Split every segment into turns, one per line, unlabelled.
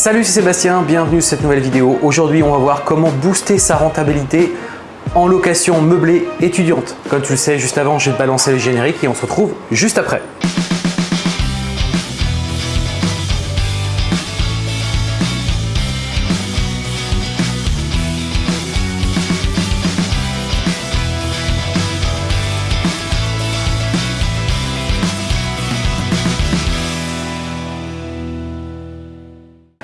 Salut, c'est Sébastien, bienvenue sur cette nouvelle vidéo. Aujourd'hui, on va voir comment booster sa rentabilité en location meublée étudiante. Comme tu le sais, juste avant, j'ai balancé le générique et on se retrouve juste après.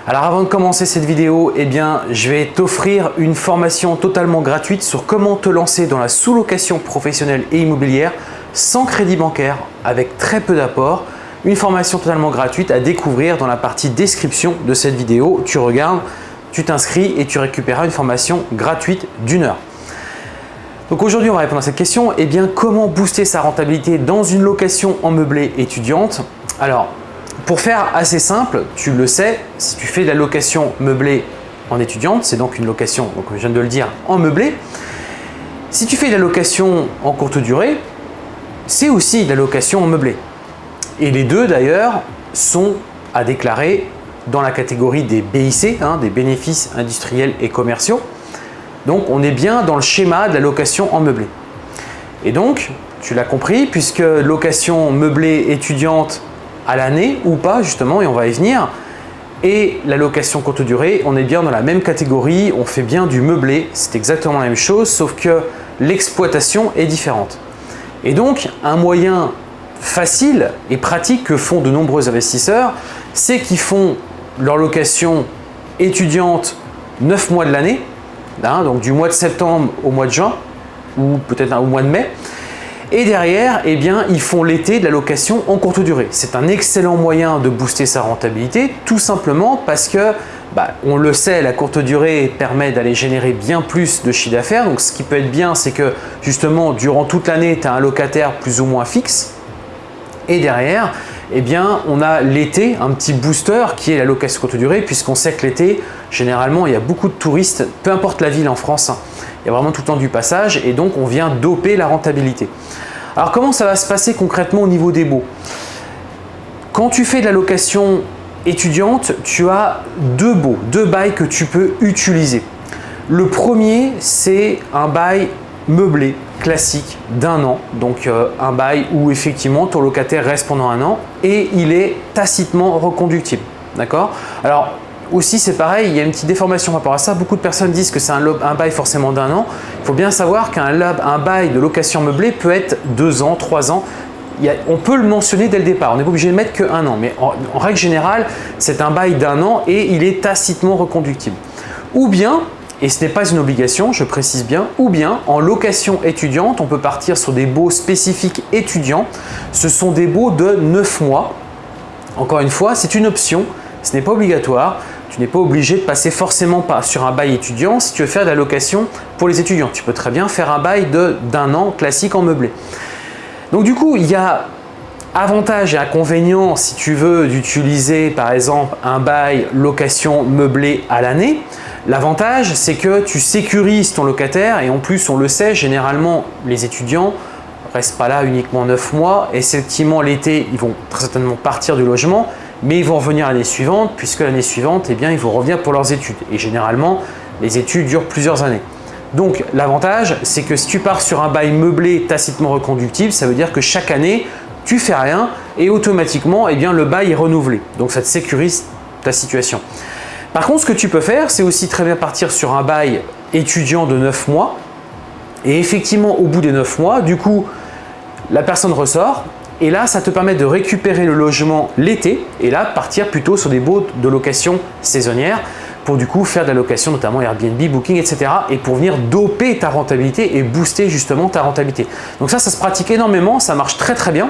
Alors avant de commencer cette vidéo, eh je vais t'offrir une formation totalement gratuite sur comment te lancer dans la sous-location professionnelle et immobilière sans crédit bancaire, avec très peu d'apport. Une formation totalement gratuite à découvrir dans la partie description de cette vidéo. Tu regardes, tu t'inscris et tu récupéreras une formation gratuite d'une heure. Donc aujourd'hui, on va répondre à cette question. Eh bien, comment booster sa rentabilité dans une location en meublé étudiante? Alors, pour faire assez simple, tu le sais, si tu fais de la location meublée en étudiante, c'est donc une location, donc je viens de le dire, en meublé. Si tu fais de la location en courte durée, c'est aussi de la location en meublé. Et les deux d'ailleurs sont à déclarer dans la catégorie des BIC, hein, des bénéfices industriels et commerciaux. Donc on est bien dans le schéma de la location en meublé. Et donc, tu l'as compris, puisque location meublée étudiante à l'année ou pas justement et on va y venir. Et la location courte durée, on est bien dans la même catégorie, on fait bien du meublé, c'est exactement la même chose sauf que l'exploitation est différente. Et donc un moyen facile et pratique que font de nombreux investisseurs, c'est qu'ils font leur location étudiante 9 mois de l'année, hein, donc du mois de septembre au mois de juin ou peut-être au mois de mai, et derrière, eh bien, ils font l'été de la location en courte durée. C'est un excellent moyen de booster sa rentabilité, tout simplement parce que, bah, on le sait, la courte durée permet d'aller générer bien plus de chiffre d'affaires. Donc ce qui peut être bien, c'est que justement, durant toute l'année, tu as un locataire plus ou moins fixe. Et derrière, eh bien, on a l'été, un petit booster qui est la location courte durée, puisqu'on sait que l'été, généralement, il y a beaucoup de touristes, peu importe la ville en France, hein. il y a vraiment tout le temps du passage et donc on vient doper la rentabilité. Alors comment ça va se passer concrètement au niveau des baux? Quand tu fais de la location étudiante, tu as deux baux, deux bails que tu peux utiliser. Le premier, c'est un bail meublé classique d'un an, donc euh, un bail où effectivement ton locataire reste pendant un an et il est tacitement reconductible. D'accord? Alors aussi, c'est pareil, il y a une petite déformation par rapport à ça. Beaucoup de personnes disent que c'est un, un, bail forcément d'un an. Il faut bien savoir qu'un un bail de location meublée peut être deux ans, trois ans. on peut le mentionner dès le départ, on n'est pas obligé de mettre qu'un an. Mais en, règle générale, c'est un bail d'un an et il est tacitement reconductible. Ou bien, et ce n'est pas une obligation, je précise bien, ou bien en location étudiante, on peut partir sur des baux spécifiques étudiants. Ce sont des baux de 9 mois. Encore une fois, c'est une option, ce n'est pas obligatoire. Tu n'es pas obligé de passer forcément pas sur un bail étudiant si tu veux faire de la location pour les étudiants. Tu peux très bien faire un bail d'un an classique en meublé. Donc du coup, il y a avantages et inconvénients si tu veux d'utiliser par exemple un bail location meublé à l'année. L'avantage, c'est que tu sécurises ton locataire et en plus, on le sait, généralement, les étudiants restent pas là uniquement 9 mois. Et effectivement, l'été, ils vont très certainement partir du logement mais ils vont revenir l'année suivante puisque l'année suivante, eh ils vont revenir pour leurs études. Et généralement, les études durent plusieurs années. Donc l'avantage, c'est que si tu pars sur un bail meublé tacitement reconductible, ça veut dire que chaque année, tu fais rien et automatiquement, eh bien, le bail est renouvelé. Donc ça te sécurise ta situation. Par contre, ce que tu peux faire, c'est aussi très bien partir sur un bail étudiant de 9 mois. Et effectivement, au bout des 9 mois, du coup, la personne ressort, et là, ça te permet de récupérer le logement l'été et là, partir plutôt sur des baux de location saisonnière pour du coup faire de la location, notamment Airbnb, Booking, etc. et pour venir doper ta rentabilité et booster justement ta rentabilité. Donc ça, ça se pratique énormément, ça marche très très bien.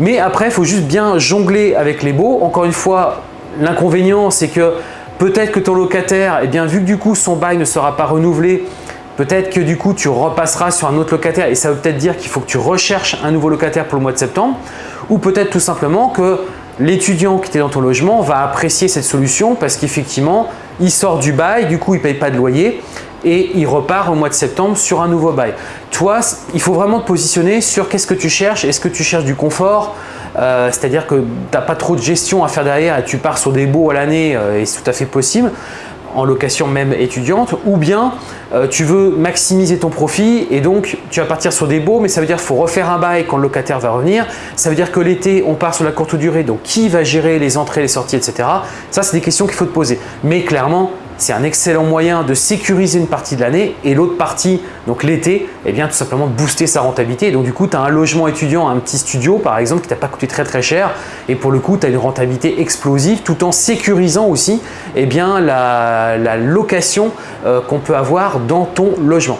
Mais après, il faut juste bien jongler avec les baux. Encore une fois, l'inconvénient, c'est que peut-être que ton locataire, eh bien, vu que du coup son bail ne sera pas renouvelé, Peut-être que du coup, tu repasseras sur un autre locataire et ça veut peut-être dire qu'il faut que tu recherches un nouveau locataire pour le mois de septembre. Ou peut-être tout simplement que l'étudiant qui était dans ton logement va apprécier cette solution parce qu'effectivement, il sort du bail, du coup, il ne paye pas de loyer et il repart au mois de septembre sur un nouveau bail. Toi, il faut vraiment te positionner sur qu'est-ce que tu cherches. Est-ce que tu cherches du confort euh, c'est-à-dire que tu n'as pas trop de gestion à faire derrière et tu pars sur des baux à l'année et c'est tout à fait possible en location même étudiante, ou bien euh, tu veux maximiser ton profit et donc tu vas partir sur des baux, mais ça veut dire qu'il faut refaire un bail quand le locataire va revenir. Ça veut dire que l'été, on part sur la courte durée, donc qui va gérer les entrées, les sorties, etc. Ça, c'est des questions qu'il faut te poser. Mais clairement, c'est un excellent moyen de sécuriser une partie de l'année et l'autre partie, donc l'été, eh bien tout simplement de booster sa rentabilité. donc du coup, tu as un logement étudiant, un petit studio par exemple qui t'a pas coûté très très cher et pour le coup, tu as une rentabilité explosive tout en sécurisant aussi eh bien, la, location euh, qu'on peut avoir dans ton logement.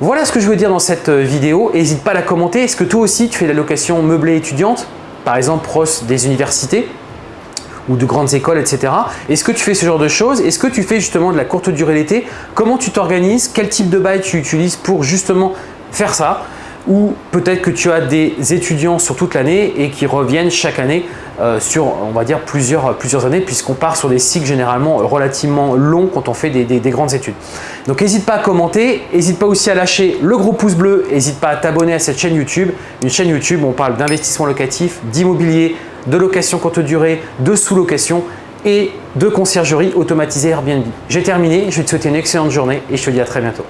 Voilà ce que je veux dire dans cette euh, vidéo. N'hésite pas à la commenter. Est-ce que toi aussi tu fais de la location meublée étudiante, par exemple proche des universités ou de grandes écoles, etc. Est-ce que tu fais ce genre de choses? Est-ce que tu fais justement de la courte durée l'été? Comment tu t'organises? Quel type de bail tu utilises pour justement faire ça? Ou peut-être que tu as des étudiants sur toute l'année et qui reviennent chaque année euh, sur, on va dire, plusieurs, plusieurs années puisqu'on part sur des cycles généralement relativement longs quand on fait des, des grandes études. Donc n'hésite pas à commenter, n'hésite pas aussi à lâcher le gros pouce bleu, n'hésite pas à t'abonner à cette chaîne YouTube, une chaîne YouTube où on parle d'investissement locatif, d'immobilier, de location courte durée, de sous-location et de conciergerie automatisée Airbnb. J'ai terminé, je vais te souhaiter une excellente journée et je te dis à très bientôt.